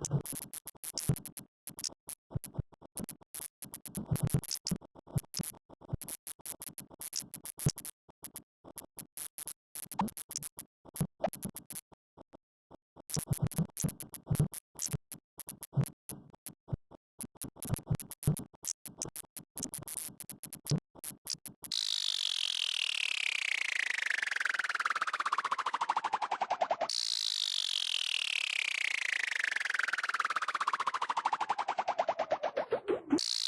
you you